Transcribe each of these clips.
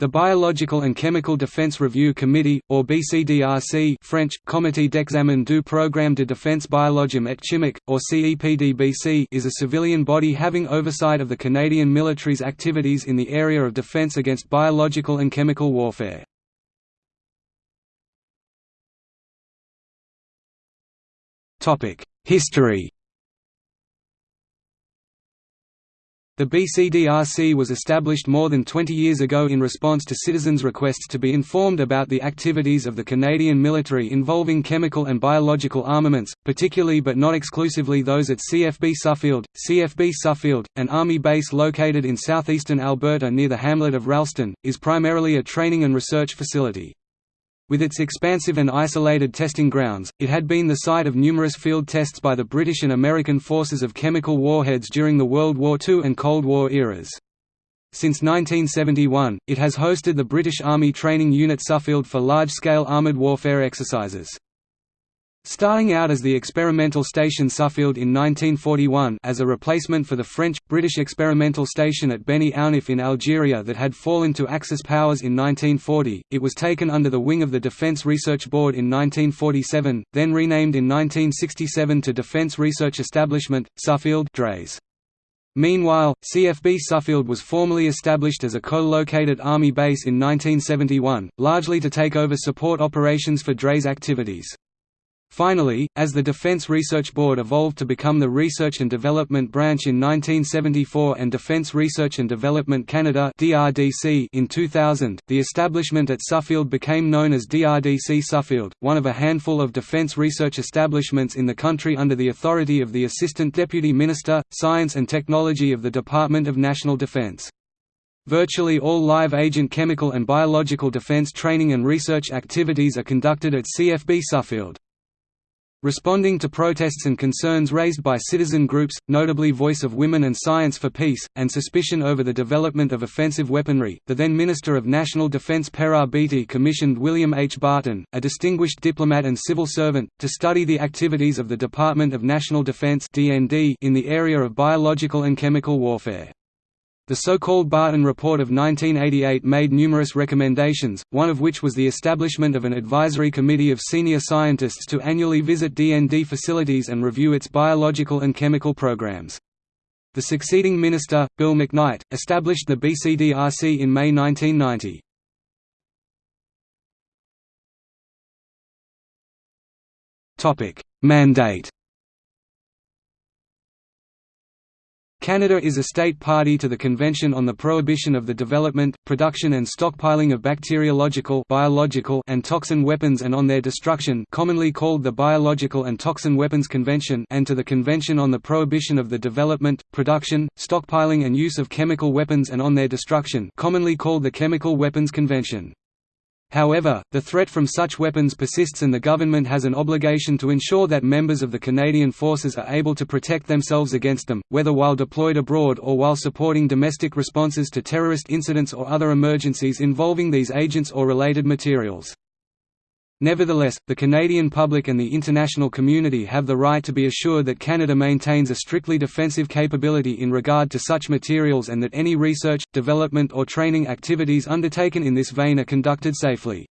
The Biological and Chemical Defense Review Committee, or BCDRC French, Comité d'examen du programme de défense biologique et chimique, or CEPDBC is a civilian body having oversight of the Canadian military's activities in the area of defense against biological and chemical warfare. History The BCDRC was established more than 20 years ago in response to citizens' requests to be informed about the activities of the Canadian military involving chemical and biological armaments, particularly but not exclusively those at CFB Suffield. CFB Suffield, an army base located in southeastern Alberta near the hamlet of Ralston, is primarily a training and research facility. With its expansive and isolated testing grounds, it had been the site of numerous field tests by the British and American forces of chemical warheads during the World War II and Cold War eras. Since 1971, it has hosted the British Army Training Unit Suffield for large-scale armoured warfare exercises. Starting out as the experimental station Suffield in 1941 as a replacement for the French, British experimental station at Beni Aounif in Algeria that had fallen to Axis powers in 1940, it was taken under the wing of the Defence Research Board in 1947, then renamed in 1967 to Defence Research Establishment, Suffield Drays. Meanwhile, CFB Suffield was formally established as a co-located Army base in 1971, largely to take over support operations for Drays activities. Finally, as the Defense Research Board evolved to become the Research and Development Branch in 1974 and Defense Research and Development Canada in 2000, the establishment at Suffield became known as DRDC Suffield, one of a handful of defense research establishments in the country under the authority of the Assistant Deputy Minister, Science and Technology of the Department of National Defense. Virtually all live agent chemical and biological defense training and research activities are conducted at CFB Suffield. Responding to protests and concerns raised by citizen groups, notably Voice of Women and Science for Peace, and suspicion over the development of offensive weaponry, the then Minister of National Defense Perrin Beatty commissioned William H. Barton, a distinguished diplomat and civil servant, to study the activities of the Department of National Defense in the area of biological and chemical warfare. The so-called Barton Report of 1988 made numerous recommendations, one of which was the establishment of an advisory committee of senior scientists to annually visit DND facilities and review its biological and chemical programs. The succeeding minister, Bill McKnight, established the BCDRC in May 1990. Mandate Canada is a state party to the Convention on the Prohibition of the Development, Production and Stockpiling of Bacteriological biological and toxin weapons and on their destruction commonly called the Biological and Toxin Weapons Convention and to the Convention on the Prohibition of the Development, Production, Stockpiling and Use of Chemical Weapons and on their destruction commonly called the Chemical Weapons Convention. However, the threat from such weapons persists and the government has an obligation to ensure that members of the Canadian Forces are able to protect themselves against them, whether while deployed abroad or while supporting domestic responses to terrorist incidents or other emergencies involving these agents or related materials. Nevertheless, the Canadian public and the international community have the right to be assured that Canada maintains a strictly defensive capability in regard to such materials and that any research, development or training activities undertaken in this vein are conducted safely.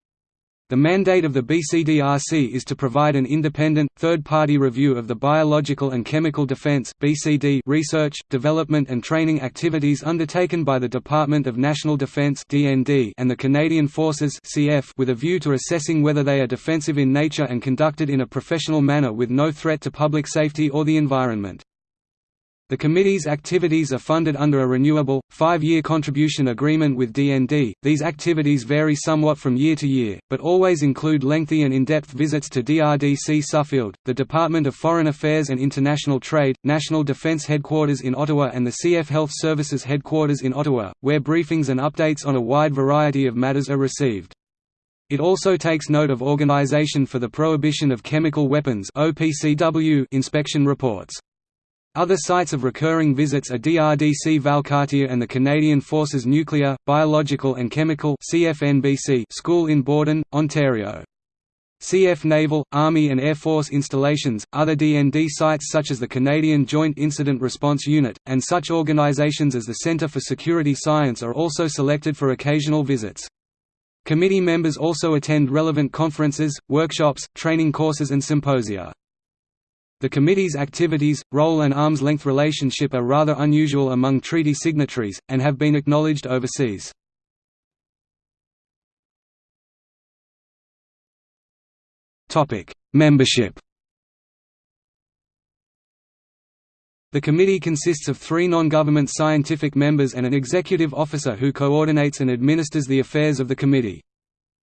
The mandate of the BCDRC is to provide an independent, third-party review of the biological and chemical defense (BCD) research, development and training activities undertaken by the Department of National Defense and the Canadian Forces (CF) with a view to assessing whether they are defensive in nature and conducted in a professional manner with no threat to public safety or the environment. The committee's activities are funded under a renewable, five-year contribution agreement with DND. These activities vary somewhat from year to year, but always include lengthy and in-depth visits to DRDC Suffield, the Department of Foreign Affairs and International Trade, National Defence Headquarters in Ottawa and the CF Health Services Headquarters in Ottawa, where briefings and updates on a wide variety of matters are received. It also takes note of Organization for the Prohibition of Chemical Weapons inspection reports. Other sites of recurring visits are DRDC Valcartier and the Canadian Forces Nuclear, Biological and Chemical school in Borden, Ontario. CF Naval, Army and Air Force installations, other DND sites such as the Canadian Joint Incident Response Unit, and such organizations as the Centre for Security Science are also selected for occasional visits. Committee members also attend relevant conferences, workshops, training courses and symposia. The committee's activities, role and arm's length relationship are rather unusual among treaty signatories, and have been acknowledged overseas. Membership The committee consists of three non-government scientific members and an executive officer who coordinates and administers the affairs of the committee.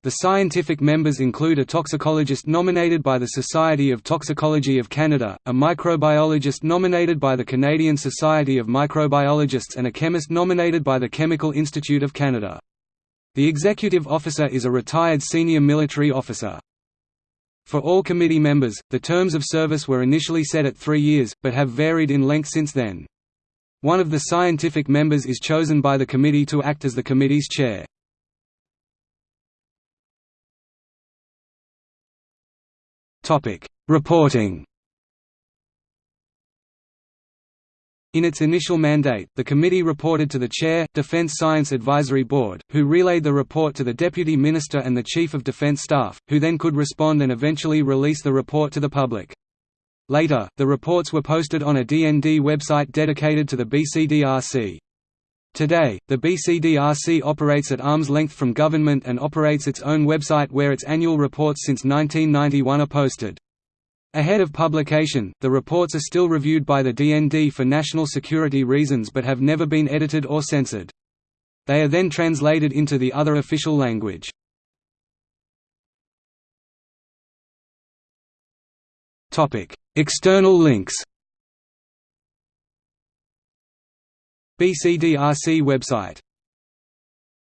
The scientific members include a toxicologist nominated by the Society of Toxicology of Canada, a microbiologist nominated by the Canadian Society of Microbiologists and a chemist nominated by the Chemical Institute of Canada. The executive officer is a retired senior military officer. For all committee members, the terms of service were initially set at three years, but have varied in length since then. One of the scientific members is chosen by the committee to act as the committee's chair. Reporting In its initial mandate, the committee reported to the Chair, Defence Science Advisory Board, who relayed the report to the Deputy Minister and the Chief of Defence Staff, who then could respond and eventually release the report to the public. Later, the reports were posted on a DND website dedicated to the BCDRC. Today, the BCDRC operates at arm's length from government and operates its own website where its annual reports since 1991 are posted. Ahead of publication, the reports are still reviewed by the DND for national security reasons but have never been edited or censored. They are then translated into the other official language. External links BCDRC website